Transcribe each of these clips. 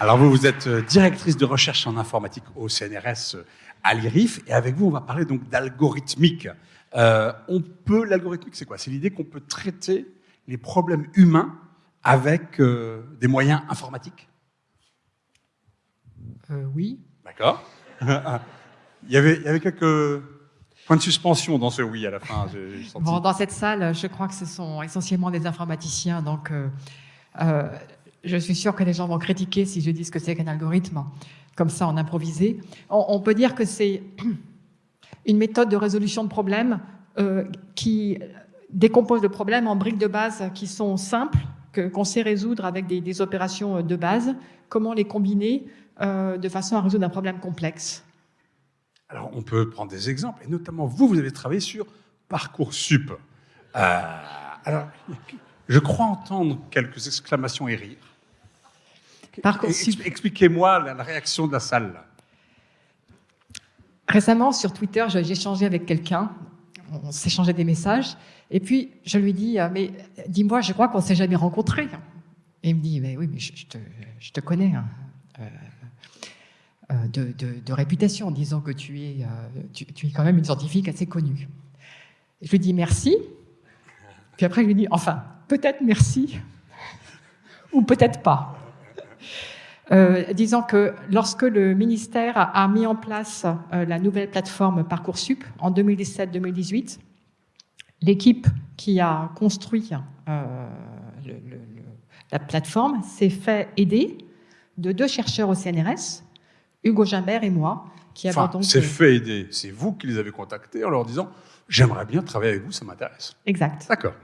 Alors vous, vous êtes euh, directrice de recherche en informatique au CNRS euh, à l'IRIF, et avec vous, on va parler donc d'algorithmique. Euh, on peut, l'algorithmique, c'est quoi? C'est l'idée qu'on peut traiter les problèmes humains avec euh, des moyens informatiques? Euh, oui. D'accord. il, y avait, il y avait quelques points de suspension dans ce oui à la fin. j'ai senti. Bon, dans cette salle, je crois que ce sont essentiellement des informaticiens, donc euh, je suis sûre que les gens vont critiquer si je dis ce que c'est qu'un algorithme, comme ça en improvisé. On, peut dire que c'est une méthode de résolution de problèmes euh, qui décompose le problème en briques de base qui sont simples, qu'on sait résoudre avec des, des opérations de base. Comment les combiner euh, de façon à résoudre un problème complexe? Alors, on peut prendre des exemples, et notamment vous, vous avez travaillé sur Parcoursup. Euh, alors, je crois entendre quelques exclamations et rires. Expliquez-moi la, la réaction de la salle. Récemment, sur Twitter, j'ai échangé avec quelqu'un, on s'échangeait des messages, et puis je lui dis, euh, mais dis-moi, je crois qu'on s'est jamais rencontrés. Et il me dit, mais oui, mais je, je te, je te connais hein, euh, euh, de, de- de réputation, disons que tu es, tu, tu es quand même une scientifique assez connue. Et je lui dis merci, puis après je lui dis, enfin, peut-être merci, ou peut-être pas. Euh, disant que lorsque le ministère a, mis en place euh, la nouvelle plateforme Parcoursup en 2017-2018, l'équipe qui a construit euh, le- le- le- la plateforme s'est fait aider de deux chercheurs au CNRS, Hugo Gimbert et moi, qui avons Enfin, donc... c'est fait aider. C'est vous qui les avez contactés en leur disant J'aimerais bien travailler avec vous, ça m'intéresse. Exact. D'accord.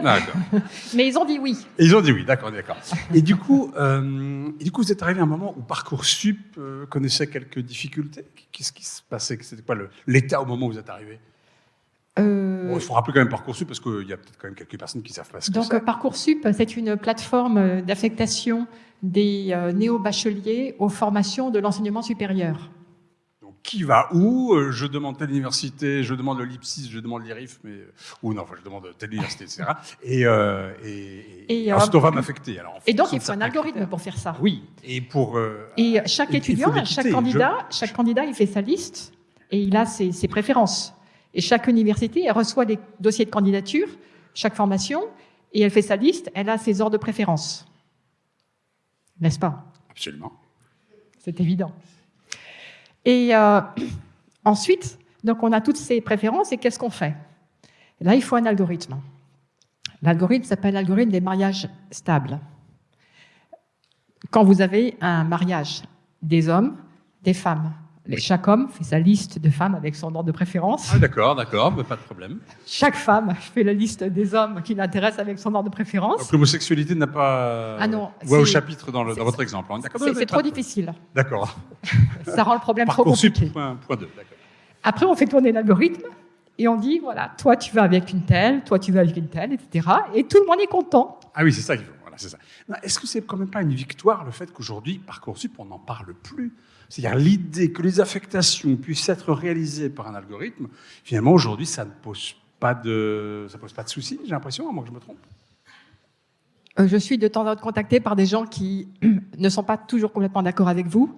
D'accord. Mais ils ont dit oui. Et ils ont dit oui, d'accord, d'accord. Et du coup, euh, et du coup, vous êtes arrivé à un moment où Parcoursup euh, connaissait quelques difficultés? Qu'est-ce qui se passait? C'était quoi l'état au moment où vous êtes arrivé? Euh, Bon, Il faut rappeler quand même Parcoursup parce qu'il y a peut-être quand même quelques personnes qui savent pas ce que Donc c'est. Parcoursup, c'est une plateforme euh, d'affectation des néo-bacheliers aux formations de l'enseignement supérieur. Qui va où Euh, Je demande telle université, je demande le LIPSIS, je demande l'IRIF, mais ou non, enfin, je demande telle université, etc. Et, euh, et, et- Et, euh, ensuite on va m'affecter. Alors, Et donc il faut un algorithme pour faire ça. Oui. Et pour euh, Et chaque étudiant, chaque je- candidat, chaque candidat, il fait sa liste et il a ses, ses préférences. Et chaque université, elle reçoit des dossiers de candidature, chaque formation, et elle fait sa liste, elle a ses ordres de préférence. N'est-ce pas? Absolument. C'est évident. Et euh, ensuite, donc on a toutes ces préférences et qu'est-ce qu'on fait? Là, il faut un algorithme. L'algorithme s'appelle l'algorithme des mariages stables. Quand vous avez un mariage des hommes, des femmes, chaque homme fait sa liste de femmes avec son ordre de préférence. Ah, d'accord, d'accord, pas de problème. Chaque femme fait la liste des hommes qui l'intéressent avec son ordre de préférence. Donc l'homosexualité n'a pas. Ah non, Voix au chapitre dans, le- dans c'est- votre exemple. hein. C'est trop difficile. D'accord. Ça rend le problème trop compliqué. point, point 2. D'accord. Après, on fait tourner l'algorithme et on dit, voilà, toi tu vas avec une telle, toi tu vas avec une telle, etc. Et tout le monde est content. Ah oui, c'est ça qu'il faut. Voilà, c'est ça. Non, Est-ce que c'est quand même pas une victoire le fait qu'aujourd'hui, Parcoursup, on n'en parle plus? C'est-à-dire l'idée que les affectations puissent être réalisées par un algorithme, finalement, aujourd'hui, ça ne pose pas de, ça pose pas de soucis, j'ai l'impression, à moins que je me trompe. Euh, je suis de temps en temps contactée par des gens qui ne sont pas toujours complètement d'accord avec vous.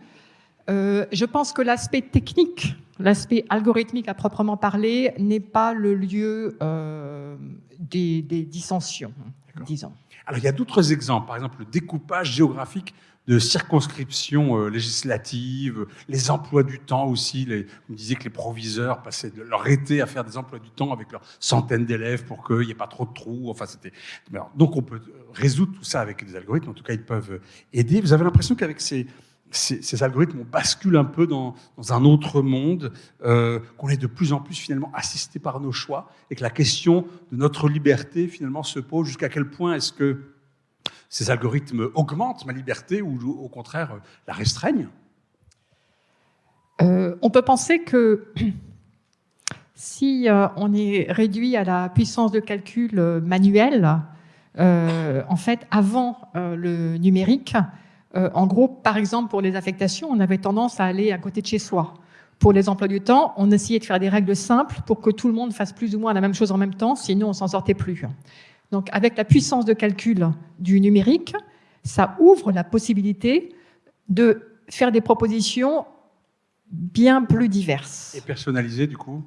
Euh, je pense que l'aspect technique, l'aspect algorithmique à proprement parler, n'est pas le lieu euh, des, des dissensions, disons. Alors, il y a d'autres exemples, par exemple, le découpage géographique de circonscriptions euh, législatives, les emplois du temps aussi. Les, me disiez que les proviseurs passaient de leur été à faire des emplois du temps avec leurs centaines d'élèves pour qu'il n'y ait pas trop de trous. Enfin, c'était. Donc, on peut résoudre tout ça avec des algorithmes. En tout cas, ils peuvent aider. Vous avez l'impression qu'avec ces, ces, algorithmes, on bascule un peu dans, un autre monde, euh, qu'on est de plus en plus finalement assisté par nos choix et que la question de notre liberté finalement se pose jusqu'à quel point est-ce que ces algorithmes augmentent ma liberté ou au contraire la restreignent? Euh, on peut penser que si euh, on est réduit à la puissance de calcul manuelle, en fait, avant le numérique, euh, en gros, par exemple, pour les affectations, on avait tendance à aller à côté de chez soi. Pour les emplois du temps, on essayait de faire des règles simples pour que tout le monde fasse plus ou moins la même chose en même temps, sinon on s'en sortait plus. Donc, avec la puissance de calcul du numérique, ça ouvre la possibilité de faire des propositions bien plus diverses. Et personnalisées, du coup?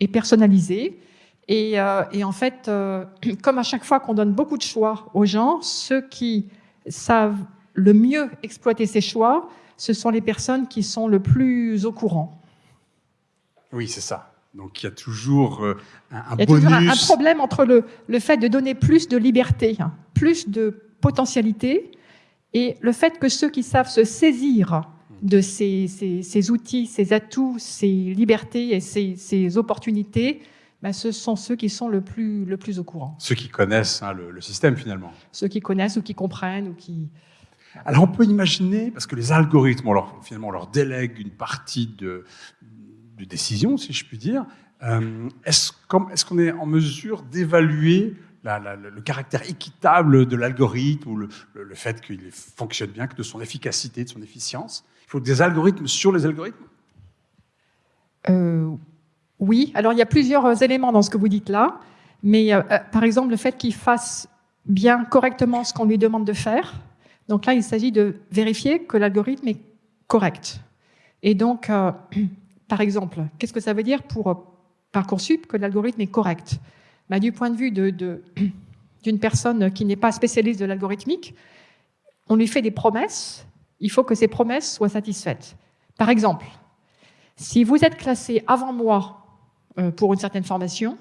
Et personnalisées. Et, euh, et en fait, euh, comme à chaque fois qu'on donne beaucoup de choix aux gens, ceux qui savent le mieux exploiter ces choix, ce sont les personnes qui sont le plus au courant. Oui, c'est ça. Donc il y a toujours euh, un, un Il y a bonus. toujours un, un problème entre le, le fait de donner plus de liberté, hein, plus de potentialité, et le fait que ceux qui savent se saisir de ces, ces- ces outils, ces atouts, ces libertés et ces, ces opportunités, ben, ce sont ceux qui sont le plus, le plus au courant. Ceux qui connaissent hein, le, le système finalement. Ceux qui connaissent ou qui comprennent ou qui... Alors on peut imaginer, parce que les algorithmes, finalement, on leur délègue une partie de, décision, si je puis dire. Euh, Est-ce qu'on est, en mesure d'évaluer le caractère équitable de l'algorithme ou le, fait qu'il fonctionne bien, que de son efficacité, de son efficience? Il faut des algorithmes sur les algorithmes? Euh, oui, alors il y a plusieurs éléments dans ce que vous dites là, mais euh, euh, par exemple le fait qu'il fasse bien correctement ce qu'on lui demande de faire. Donc là, il s'agit de vérifier que l'algorithme est correct. Et donc, euh, par exemple, qu'est-ce que ça veut dire pour euh, Parcoursup que l'algorithme est correct? Bah, Du point de vue de- de- d'une personne qui n'est pas spécialiste de l'algorithmique, on lui fait des promesses, il faut que ces promesses soient satisfaites. Par exemple, si vous êtes classé avant moi euh, pour une certaine formation,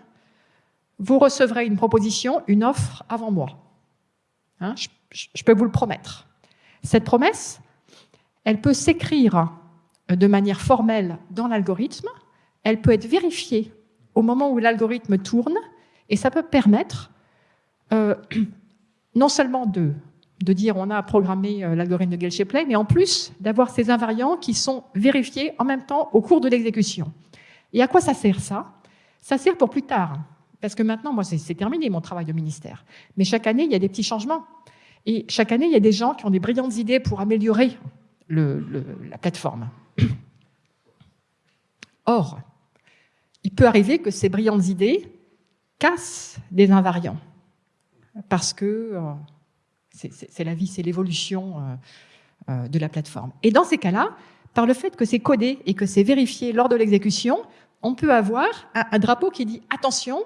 vous recevrez une proposition, une offre avant moi. Hein, je- peux vous le promettre. Cette promesse, elle peut s'écrire de manière formelle dans l'algorithme, elle peut être vérifiée au moment où l'algorithme tourne, et ça peut permettre euh, non seulement de, de dire on a programmé euh, l'algorithme de Gale-Shapley, mais en plus d'avoir ces invariants qui sont vérifiés en même temps au cours de l'exécution. Et à quoi ça sert ça? Ça sert pour plus tard. Parce que maintenant, moi, c'est terminé mon travail de ministère. Mais chaque année, il y a des petits changements. Et chaque année, il y a des gens qui ont des brillantes idées pour améliorer la plateforme. Or, il peut arriver que ces brillantes idées cassent des invariants. Parce que euh, c'est- la vie, c'est l'évolution euh, euh, de la plateforme. Et dans ces cas-là, par le fait que c'est codé et que c'est vérifié lors de l'exécution, on peut avoir un drapeau qui dit attention,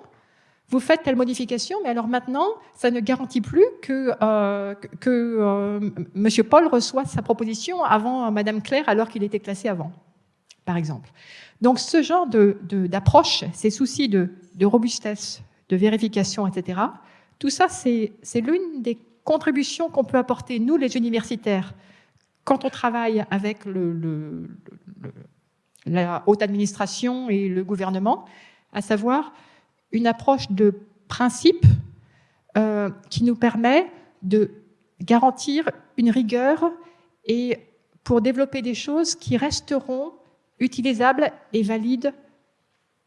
vous faites telle modification, mais alors maintenant, ça ne garantit plus que, euh, que- euh, Monsieur Paul reçoit sa proposition avant euh, Madame Claire alors qu'il était classé avant, par exemple. Donc ce genre de- de- d'approche, ces soucis de, de robustesse, de vérification, etc., tout ça, c'est c'est l'une des contributions qu'on peut apporter, nous, les universitaires, quand on travaille avec le, le- le- la haute administration et le gouvernement, à savoir une approche de principe euh, qui nous permet de garantir une rigueur et pour développer des choses qui resteront utilisables et valides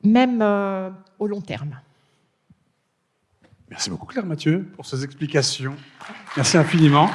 même euh, au long terme. Merci beaucoup Claire Mathieu pour ces explications. Merci infiniment.